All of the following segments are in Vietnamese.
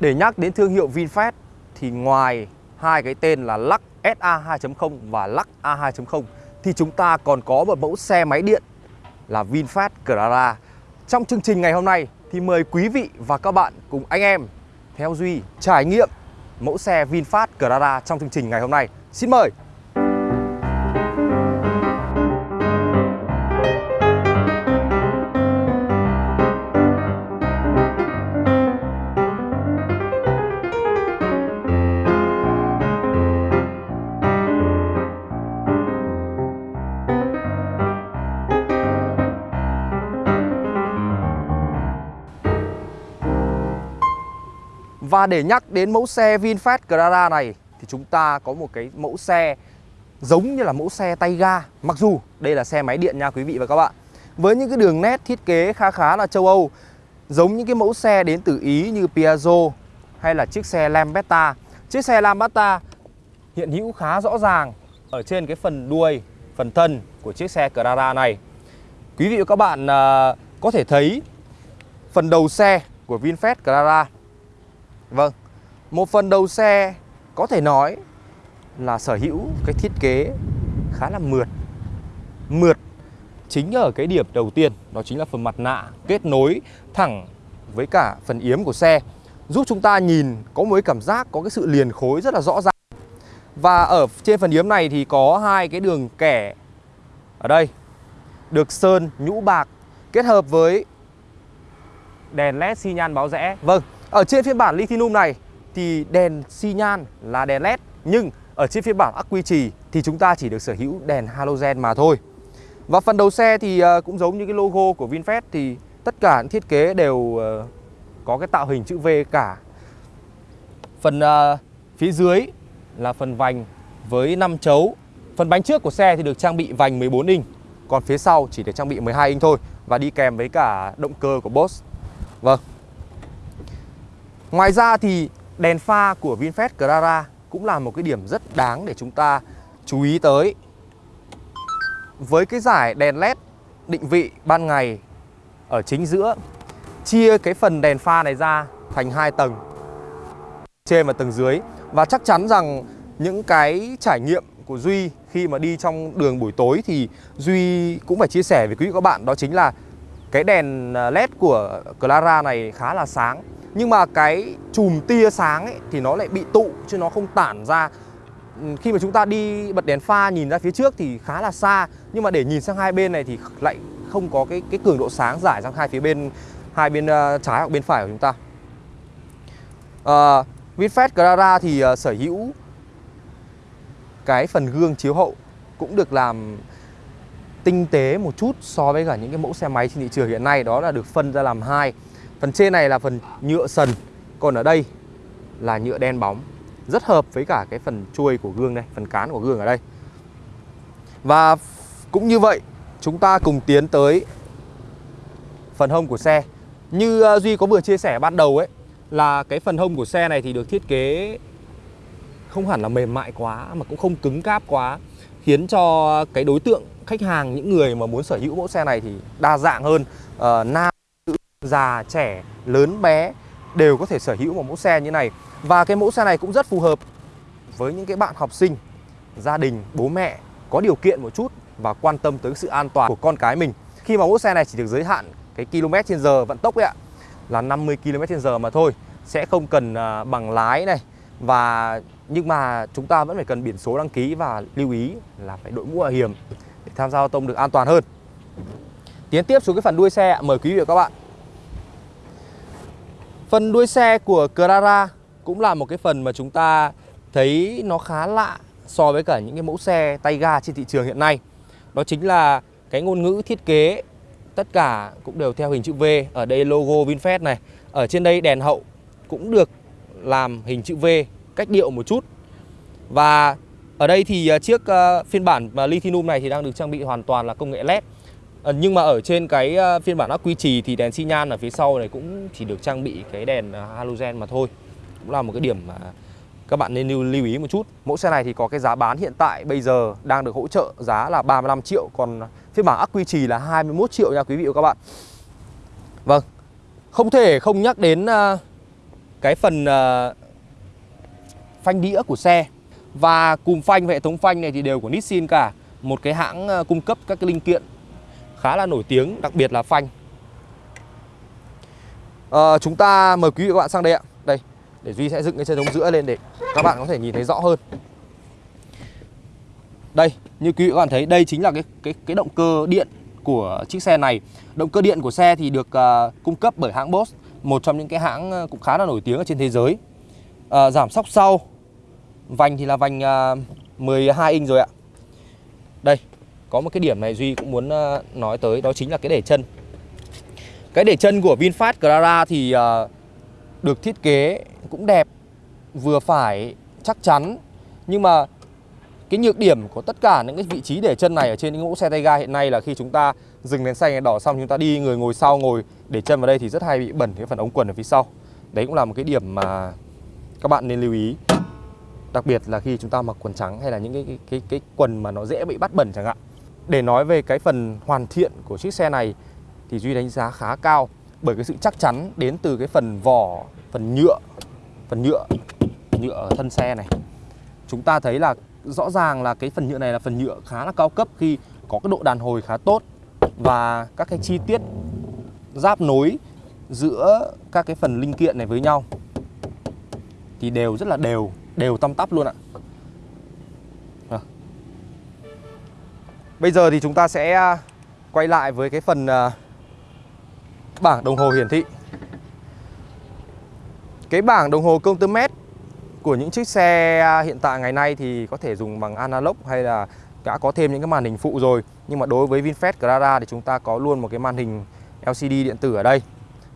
Để nhắc đến thương hiệu VinFast thì ngoài hai cái tên là Lux SA 2.0 và Lux A 2.0 thì chúng ta còn có một mẫu xe máy điện là VinFast Clara. Trong chương trình ngày hôm nay thì mời quý vị và các bạn cùng anh em theo Duy trải nghiệm mẫu xe VinFast Clara trong chương trình ngày hôm nay. Xin mời! Và để nhắc đến mẫu xe VinFast Grada này thì chúng ta có một cái mẫu xe giống như là mẫu xe tay ga Mặc dù đây là xe máy điện nha quý vị và các bạn. Với những cái đường nét thiết kế khá khá là châu Âu Giống những cái mẫu xe đến từ Ý như Piaggio hay là chiếc xe Lambretta Chiếc xe Lambretta hiện hữu khá rõ ràng ở trên cái phần đuôi, phần thân của chiếc xe Carrara này. Quý vị và các bạn uh, có thể thấy phần đầu xe của VinFast Carrara Vâng, một phần đầu xe có thể nói là sở hữu cái thiết kế khá là mượt. Mượt chính ở cái điểm đầu tiên đó chính là phần mặt nạ kết nối thẳng với cả phần yếm của xe Giúp chúng ta nhìn có một cái cảm giác có cái sự liền khối rất là rõ ràng. Và ở trên phần yếm này thì có hai cái đường kẻ ở đây Được sơn nhũ bạc kết hợp với đèn led xi nhan báo rẽ. Vâng, ở trên phiên bản lithium này thì đèn xi nhan là đèn led nhưng ở trên phiên bản ắc quy trì thì chúng ta chỉ được sở hữu đèn halogen mà thôi. Và phần đầu xe thì ờ, cũng giống như cái logo của VinFast thì tất cả những thiết kế đều ờ, có cái tạo hình chữ V cả. Phần ờ, phía dưới là phần vành với 5 chấu. Phần bánh trước của xe thì được trang bị vành 14 inch, còn phía sau chỉ được trang bị 12 inch thôi và đi kèm với cả động cơ của Boss Vâng. Ngoài ra thì đèn pha của VinFast Clara cũng là một cái điểm rất đáng để chúng ta chú ý tới. Với cái giải đèn led định vị ban ngày ở chính giữa, chia cái phần đèn pha này ra thành hai tầng, trên và tầng dưới và chắc chắn rằng những cái trải nghiệm của Duy khi mà đi trong đường buổi tối thì Duy cũng phải chia sẻ với quý vị các bạn, đó chính là cái đèn à, led của Clara này khá là sáng. Nhưng mà cái chùm tia sáng ấy thì nó lại bị tụ chứ nó không tản ra. Khi mà chúng ta đi bật đèn pha nhìn ra phía trước thì khá là xa nhưng mà để nhìn sang hai bên này thì lại không có cái cái cường độ sáng giải sang hai phía bên hai bên uh, trái hoặc bên phải của chúng ta. Ờ, uh, VinFast Clara thì uh, sở hữu cái phần gương chiếu hậu cũng được làm tinh tế một chút so với cả những cái mẫu xe máy trên thị trường hiện nay, đó là được phân ra làm hai. Phần trên này là phần nhựa sần, Còn ở đây là nhựa đen bóng. Rất hợp với cả cái phần chuôi của gương đây, Phần cán của gương ở đây. Và cũng như vậy, Chúng ta cùng tiến tới Phần hông của xe. Như ờ, Duy có vừa chia sẻ ban đầu ấy, Là cái phần hông của xe này thì được thiết kế Không hẳn là mềm mại quá, Mà cũng không cứng cáp quá, Khiến cho cái đối tượng khách hàng Những người mà muốn sở hữu mẫu xe này thì đa dạng hơn. Uh, Nam già, trẻ, lớn, bé đều có thể sở hữu một mẫu xe như này. Và cái mẫu xe này cũng rất phù hợp với những cái bạn học sinh, gia đình, bố mẹ có điều kiện một chút và quan tâm tới sự an toàn của con cái mình. Khi mà mẫu xe này chỉ được giới hạn cái km trên giờ vận tốc ấy ạ là 50 km trên giờ mà thôi Sẽ không cần uh, bằng lái này. Và nhưng mà chúng ta vẫn phải cần biển số đăng ký và lưu ý là phải đội mũ bảo hiểm tham gia giao thông được an toàn hơn. Tiến tiếp xuống cái phần đuôi xe, mời quý vị và các bạn Phần đuôi xe của Carrara cũng là một cái phần mà chúng ta thấy nó khá lạ so với cả những cái mẫu xe tay ga trên thị trường hiện nay. Đó chính là cái ngôn ngữ thiết kế tất cả cũng đều theo hình chữ V. Ở đây logo VinFast này. Ở trên đây đèn hậu cũng được làm hình chữ V cách điệu một chút. Và ở đây thì à, chiếc à, phiên bản lithium này thì đang được trang bị hoàn toàn là công nghệ LED. À, nhưng mà ở trên cái phiên bản ắc quy trì thì đèn xi nhan ở phía sau này cũng chỉ được trang bị cái đèn halogen mà thôi. Cũng là một cái điểm mà các bạn nên lưu, lưu ý một chút. Mẫu xe này thì có cái giá bán hiện tại bây giờ đang được hỗ trợ giá là 35 triệu còn phiên bản ắc quy trì là 21 triệu nha quý vị và các bạn. Vâng không thể không nhắc đến cái phần phanh đĩa của xe và cùm phanh và hệ thống phanh này thì đều của Nissin cả. Một cái hãng ờ, cung cấp các cái linh kiện khá là nổi tiếng đặc biệt là phanh. À, chúng ta mời quý vị các bạn sang đây ạ. Đây để Duy sẽ dựng cái chân chống giữa lên để các bạn có thể nhìn thấy rõ hơn. Đây như quý vị các bạn thấy đây chính là cái cái cái động cơ điện của chiếc xe này. Động cơ điện của xe thì được uh, cung cấp bởi hãng Bosch một trong những cái hãng cũng khá là nổi tiếng ở trên thế giới. Uh, giảm sóc sau vành thì là vành à, uh, 12 inch rồi ạ. Đây có một cái điểm này Duy cũng muốn uh, nói tới đó chính là cái để chân. Cái để chân của VinFast Clara thì uh, được thiết kế cũng đẹp vừa phải chắc chắn. Nhưng mà cái nhược điểm của tất cả những cái vị trí để chân này ở trên những mẫu xe tay ga hiện nay là khi chúng ta dừng đèn xanh đỏ xong chúng ta đi người ngồi sau ngồi để chân vào đây thì rất hay bị bẩn cái phần ống quần ở phía sau. Đấy cũng là một cái điểm mà các bạn nên lưu ý đặc biệt là khi chúng ta mặc quần trắng hay là những cái cái cái, cái quần mà nó dễ bị bắt bẩn chẳng hạn. Để nói về cái phần hoàn thiện của chiếc xe này thì duy đánh giá khá cao bởi cái sự chắc chắn đến từ cái phần vỏ phần nhựa phần nhựa nhựa ở thân xe này. Chúng ta thấy là rõ ràng là cái phần nhựa này là phần nhựa khá là cao cấp khi có cái độ đàn hồi khá tốt và các cái chi tiết giáp nối giữa các cái phần linh kiện này với nhau thì đều rất là đều đều tăm tắp luôn ạ. À. bây giờ thì chúng ta sẽ à, quay lại với cái phần à, bảng đồng hồ hiển thị. Cái bảng đồng hồ công tơ mét của những chiếc xe à, hiện tại ngày nay thì có thể dùng bằng analog hay là đã có thêm những cái màn hình phụ rồi. Nhưng mà đối với VinFast Clara thì chúng ta có luôn một cái màn hình LCD điện tử ở đây.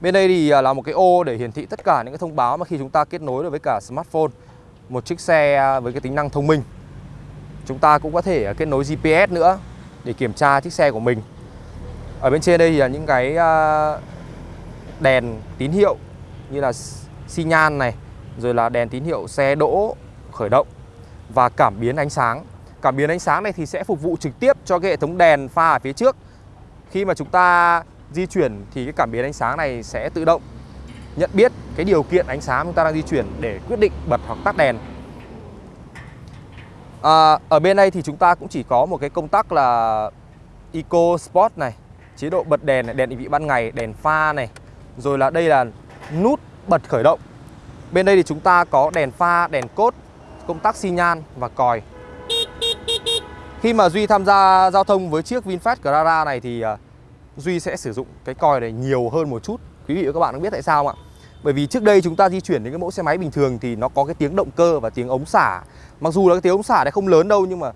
Bên đây thì là một cái ô để hiển thị tất cả những cái thông báo mà khi chúng ta kết nối được với cả smartphone một chiếc xe à, với cái tính năng thông minh. Chúng ta cũng có thể à, kết nối GPS nữa để kiểm tra chiếc xe của mình. Ở bên trên đây thì là những cái à, đèn tín hiệu như là xi nhan này, rồi là đèn tín hiệu xe đỗ, khởi động và cảm biến ánh sáng. Cảm biến ánh sáng này thì sẽ phục vụ trực tiếp cho cái hệ thống đèn pha ở phía trước. Khi mà chúng ta di chuyển thì cái cảm biến ánh sáng này sẽ tự động nhận biết cái điều kiện ánh sáng chúng ta đang di chuyển để quyết định bật hoặc tắt đèn. À, ở bên đây thì chúng ta cũng chỉ có một cái công tắc là Eco Sport này chế độ bật đèn này, đèn định vị ban ngày đèn pha này rồi là đây là nút bật khởi động. Bên đây thì chúng ta có đèn pha, đèn cốt, công tắc xi nhan và còi. Khi mà Duy tham gia giao thông với chiếc VinFast Clara này thì à, Duy sẽ sử dụng cái còi này nhiều hơn một chút. Quý vị và các bạn có biết tại sao không ạ? Bởi vì trước đây chúng ta di chuyển đến cái mẫu xe máy bình thường thì nó có cái tiếng động cơ và tiếng ống xả. Mặc dù là cái tiếng ống xả này không lớn đâu nhưng mà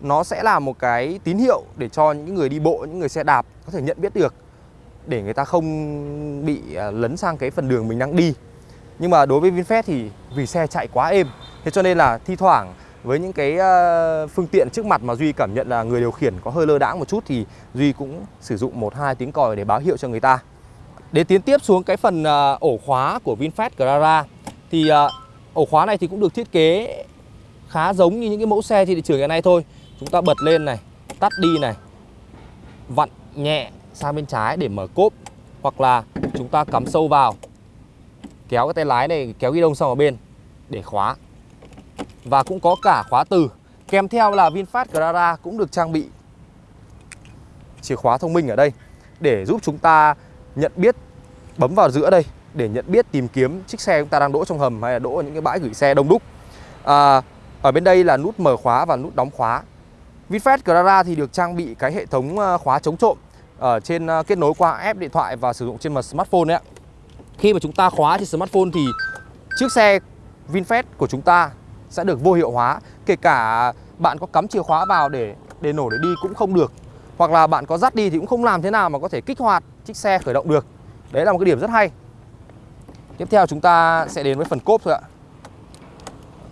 nó sẽ là một cái tín hiệu để cho những người đi bộ, những người xe đạp có thể nhận biết được để người ta không bị à, lấn sang cái phần đường mình đang đi. Nhưng mà đối với VinFast thì vì xe chạy quá êm Thế cho nên là thi thoảng với những cái à, phương tiện trước mặt mà Duy cảm nhận là người điều khiển có hơi lơ đãng một chút Thì Duy cũng sử dụng một hai tiếng còi để báo hiệu cho người ta. Để tiến tiếp xuống cái phần à, ổ khóa của VinFast Clara Thì à, ổ khóa này thì cũng được thiết kế khá giống như những cái mẫu xe trên thị trường hiện nay thôi. Chúng ta bật lên này, tắt đi này Vặn nhẹ sang bên trái để mở cốp Hoặc là chúng ta cắm sâu vào kéo cái tay lái này kéo ghi đông sang ở bên để khóa. Và cũng có cả khóa từ. Kèm theo là VinFast Clara cũng được trang bị chìa khóa thông minh ở đây để giúp chúng ta nhận biết bấm vào giữa đây để nhận biết tìm kiếm chiếc xe chúng ta đang đỗ trong hầm hay là đỗ ở những cái bãi gửi xe đông đúc. À, ở bên đây là nút mở khóa và nút đóng khóa. VinFast Clara thì được trang bị cái hệ thống à, khóa chống trộm ở trên à, kết nối qua app điện thoại và sử dụng trên mặt smartphone đấy ạ. Khi mà chúng ta khóa trên smartphone thì chiếc xe VinFast của chúng ta sẽ được vô hiệu hóa. Kể cả bạn có cắm chìa khóa vào để để nổ để đi cũng không được. Hoặc là bạn có dắt đi thì cũng không làm thế nào mà có thể kích hoạt chiếc xe khởi động được. Đấy là một cái điểm rất hay. Tiếp theo chúng ta sẽ đến với phần cốp thôi ạ.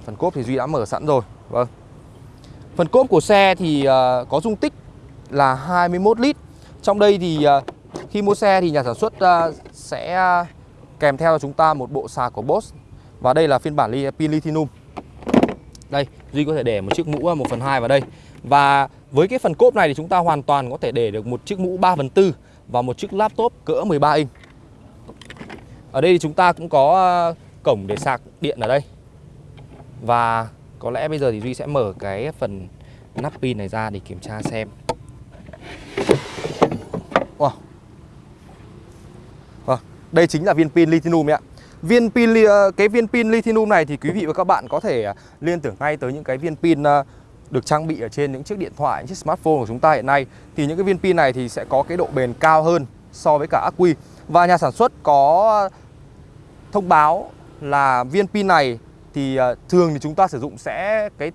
Phần cốp thì Duy đã mở sẵn rồi Vâng. Phần cốp của xe thì uh, có dung tích là 21 lít. Trong đây thì uh, khi mua xe thì nhà sản xuất uh, sẽ Kèm theo chúng ta một bộ sạc của Bosch Và đây là phiên bản li pin lithium. Đây, Duy có thể để một chiếc mũ 1 phần 2 vào đây. Và với cái phần cốp này thì chúng ta hoàn toàn có thể để được một chiếc mũ 3 phần 4 Và một chiếc laptop cỡ 13 inch. Ở đây thì chúng ta cũng có ờ, cổng để sạc điện ở đây. Và có lẽ bây giờ thì Duy sẽ mở cái phần nắp pin này ra để kiểm tra xem. Wow. Vâng, đây chính là viên pin lithium ạ. Viên pin ờ, cái viên pin lithium này thì quý vị và các bạn có thể ờ, liên tưởng ngay tới những cái viên pin được trang bị ở trên những chiếc điện thoại, những chiếc smartphone của chúng ta hiện nay. Thì những cái viên pin này thì sẽ có cái độ bền cao hơn so với cả ắc quy và nhà sản xuất có thông báo là viên pin này thì ờ, thường thì chúng ta sử dụng sẽ cái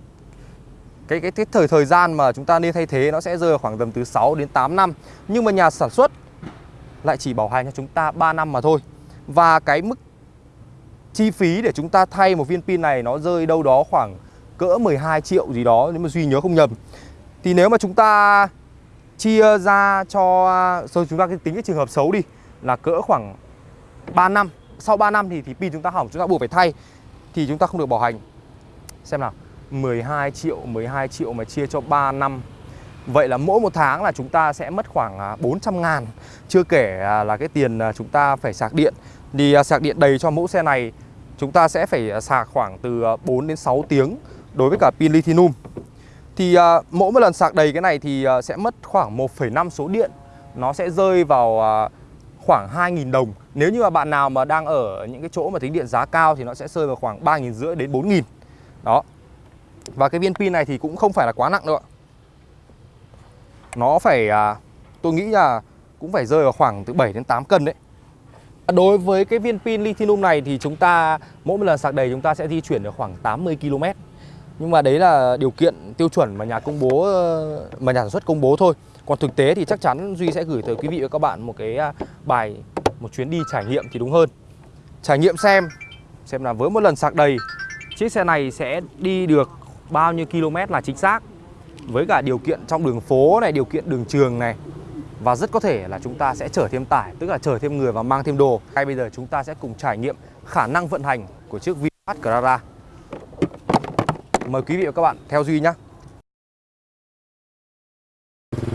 cái cái, cái thời thời gian mà chúng ta nên thay thế nó sẽ rơi khoảng tầm từ 6 đến 8 năm. Nhưng mà nhà sản xuất lại chỉ bảo hành cho chúng ta 3 năm mà thôi. Và cái mức chi phí để chúng ta thay một viên pin này nó rơi đâu đó khoảng cỡ 12 triệu gì đó nếu mà Duy nhớ không nhầm. Thì nếu mà chúng ta chia ra cho à, rồi chúng ta tính cái trường hợp xấu đi là cỡ khoảng 3 năm. Sau 3 năm thì thì pin chúng ta hỏng chúng ta buộc phải thay thì chúng ta không được bảo hành. Xem nào 12 triệu 12 triệu mà chia cho 3 năm. Vậy là mỗi một tháng là chúng ta sẽ mất khoảng à, 400 ngàn. Chưa kể à, là cái tiền à, chúng ta phải sạc điện. Thì sạc điện đầy cho mẫu xe này Chúng ta sẽ phải sạc khoảng từ 4 đến 6 tiếng Đối với cả pin lithium. Thì mỗi một lần sạc đầy cái này thì sẽ mất khoảng 1,5 số điện. Nó sẽ rơi vào khoảng 2.000 đồng. Nếu như mà bạn nào mà đang ở những cái chỗ mà tính điện giá cao Thì nó sẽ rơi vào khoảng 3.500 đến 4.000 Đó. Và cái viên pin này thì cũng không phải là quá nặng đâu ạ. Nó phải à, tôi nghĩ là cũng phải rơi vào khoảng từ 7 đến 8 cân đấy. À, đối với cái viên pin lithium này thì chúng ta mỗi một lần sạc đầy chúng ta sẽ di chuyển được khoảng 80 km nhưng mà đấy là điều kiện tiêu chuẩn mà nhà công bố ờ, mà nhà sản xuất công bố thôi Còn thực tế thì chắc chắn Duy sẽ gửi tới quý vị và các bạn một cái à, bài một chuyến đi trải nghiệm thì đúng hơn Trải nghiệm xem xem là với một lần sạc đầy chiếc xe này sẽ đi được bao nhiêu km là chính xác với cả điều kiện trong đường phố này, điều kiện đường trường này và rất có thể là chúng ta sẽ chở thêm tải, tức là chở thêm người và mang thêm đồ. Ngay bây giờ chúng ta sẽ cùng trải nghiệm khả năng vận hành của chiếc VinFast Carrara. Mời quý vị và các bạn theo Duy nhé.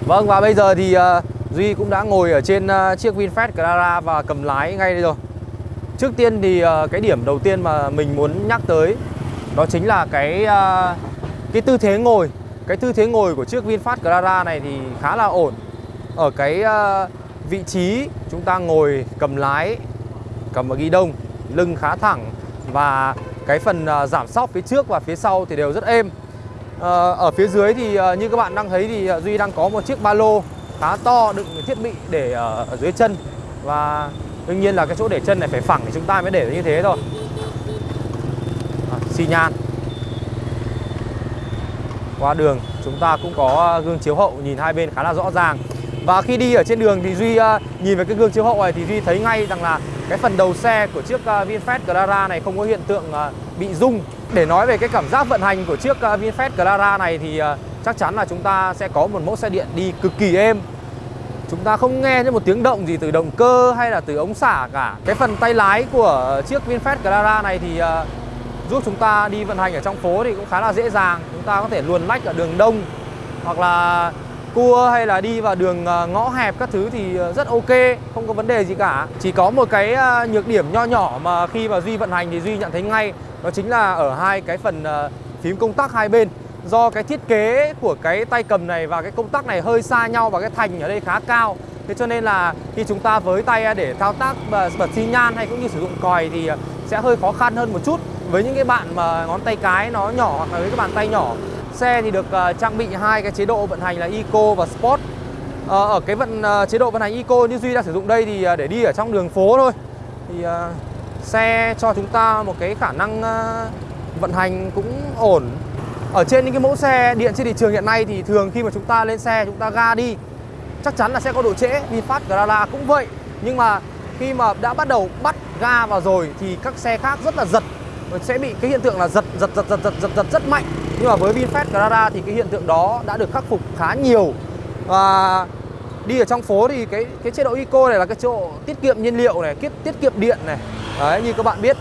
Vâng và bây giờ thì uh, Duy cũng đã ngồi ở trên uh, chiếc VinFast Carrara và cầm lái ngay đây rồi. Trước tiên thì uh, cái điểm đầu tiên mà mình muốn nhắc tới đó chính là cái uh, cái tư thế ngồi cái tư thế ngồi của chiếc VinFast Clara này thì khá là ổn Ở cái uh, vị trí chúng ta ngồi cầm lái, cầm ở ghi đông Lưng khá thẳng và cái phần à, giảm sóc phía trước và phía sau thì đều rất êm. Ờ, ở phía dưới thì à, như các bạn đang thấy thì à, Duy đang có một chiếc ba lô khá to đựng thiết bị để ở, dưới chân. Và đương nhiên là cái chỗ để chân này phải phẳng thì chúng ta mới để như thế thôi. À, xi nhan. Qua đường chúng ta cũng có gương chiếu hậu nhìn hai bên khá là rõ ràng. Và khi đi ở trên đường thì Duy nhìn về cái gương chiếu hậu này thì Duy thấy ngay rằng là cái phần đầu xe của chiếc ờ, VinFast Clara này không có hiện tượng ờ, bị rung. Để nói về cái cảm giác vận hành của chiếc ờ, VinFast Clara này thì chắc chắn là chúng ta sẽ có một mẫu xe điện đi cực kỳ êm. Chúng ta không nghe thấy một tiếng động gì từ động cơ hay là từ ống xả cả. Cái phần tay lái của chiếc VinFast Clara này thì giúp chúng ta đi vận hành ở trong phố thì cũng khá là dễ dàng chúng ta có thể luồn lách ở đường đông hoặc là cua hay là đi vào đường à, ngõ hẹp các thứ thì à, rất ok, không có vấn đề gì cả. Chỉ có một cái à, nhược điểm nho nhỏ mà khi mà duy vận hành thì duy nhận thấy ngay, đó chính là ở hai cái phần phím công tắc hai bên. Do cái thiết kế của cái tay cầm này và cái công tắc này hơi xa nhau và cái thành ở đây khá cao, thế cho nên là khi chúng ta với tay để thao tác bật xi nhan hay cũng như sử dụng còi thì sẽ hơi khó khăn hơn một chút. Với những cái bạn mà ngón tay cái nó nhỏ hoặc là với các bàn tay nhỏ xe thì được uh, trang bị hai cái chế độ vận hành là Eco và Sport. Uh, ở cái vận uh, chế độ vận hành Eco như Duy đang sử dụng đây thì uh, để đi ở trong đường phố thôi. Thì uh, xe cho chúng ta một cái khả năng uh, vận hành cũng ổn. Ở trên những cái mẫu xe điện trên thị trường hiện nay thì thường khi mà chúng ta lên xe chúng ta ga đi chắc chắn là sẽ có độ trễ VinFast Grala cũng vậy. Nhưng mà khi mà đã bắt đầu bắt ga vào rồi thì các xe khác rất là giật. Sẽ bị cái hiện tượng là giật giật giật giật giật giật, giật rất mạnh nhưng mà với VinFast Carrara thì cái hiện tượng đó đã được khắc phục khá nhiều. Và đi ở trong phố thì cái cái chế độ eco này là cái chế độ tiết kiệm nhiên liệu này tiết tiết kiệm điện này. Đấy như các bạn biết.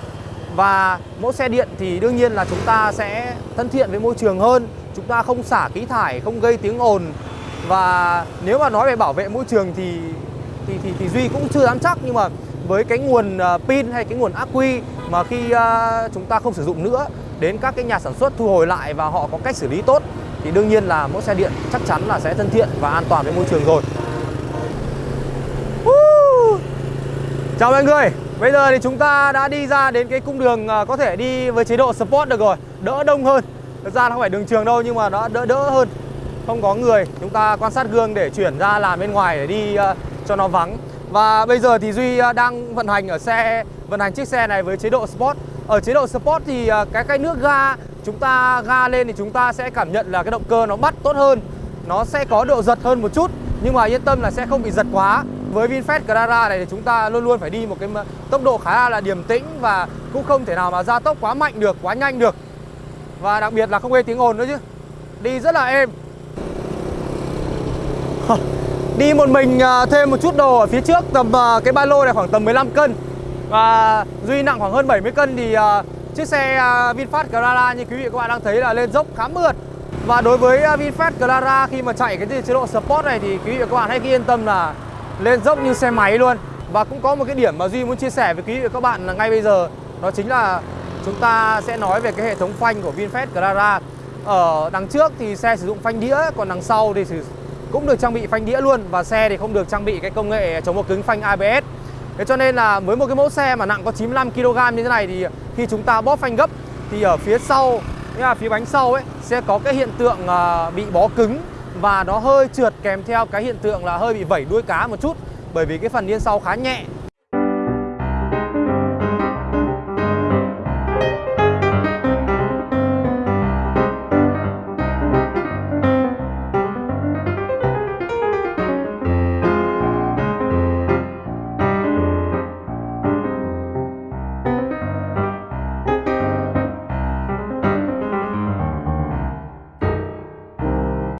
Và mẫu xe điện thì đương nhiên là chúng ta sẽ thân thiện với môi trường hơn. Chúng ta không xả khí thải không gây tiếng ồn. Và nếu mà nói về bảo vệ môi trường thì thì thì, thì duy cũng chưa dám chắc. Nhưng mà với cái nguồn à, pin hay cái nguồn ác quy mà khi uh, chúng ta không sử dụng nữa đến các cái nhà sản xuất thu hồi lại và họ có cách xử lý tốt thì đương nhiên là mẫu xe điện chắc chắn là sẽ thân thiện và an toàn với môi trường rồi. Chào mọi người, bây giờ thì chúng ta đã đi ra đến cái cung đường à, có thể đi với chế độ Sport được rồi Đỡ đông hơn. Thực ra nó không phải đường trường đâu nhưng mà nó đỡ đỡ hơn. Không có người, chúng ta quan sát gương để chuyển ra làm bên ngoài để đi uh, cho nó vắng. Và bây giờ thì Duy à, đang vận hành ở xe, vận hành chiếc xe này với chế độ Sport. Ở chế độ Sport thì à, cái cái nước ga, chúng ta ga lên thì chúng ta sẽ cảm nhận là cái động cơ nó bắt tốt hơn Nó sẽ có độ giật hơn một chút Nhưng mà yên tâm là sẽ không bị giật quá với VinFast Carrara này thì chúng ta luôn luôn phải đi một cái tốc độ khá là điềm tĩnh và cũng không thể nào mà gia tốc quá mạnh được, quá nhanh được. Và đặc biệt là không gây tiếng ồn nữa chứ. Đi rất là êm. Đi một mình à, thêm một chút đồ ở phía trước tầm à, cái ba lô này khoảng tầm 15 cân. Và Duy nặng khoảng hơn 70 cân thì uh, chiếc xe ờ, VinFast Clara như quý vị các bạn đang thấy là lên dốc khá mượt. Và đối với ờ, VinFast Clara khi mà chạy cái chế độ Sport này thì quý vị các bạn hãy yên tâm là lên dốc như xe máy luôn. Và cũng có một cái điểm mà Duy muốn chia sẻ với quý vị và các bạn là ngay bây giờ Đó chính là chúng ta sẽ nói về cái hệ thống phanh của VinFast Clara. Ở đằng trước thì xe sử dụng phanh đĩa Còn đằng sau thì cũng được trang bị phanh đĩa luôn. Và xe thì không được trang bị cái công nghệ chống một cứng phanh ABS Thế cho nên là với một cái mẫu xe mà nặng có 95kg như thế này Thì khi chúng ta bóp phanh gấp Thì ở phía sau, nghĩa là phía bánh sau ấy Sẽ có cái hiện tượng à, bị bó cứng và nó hơi trượt kèm theo cái hiện tượng là hơi bị vẩy đuôi cá một chút. Bởi vì cái phần yên sau khá nhẹ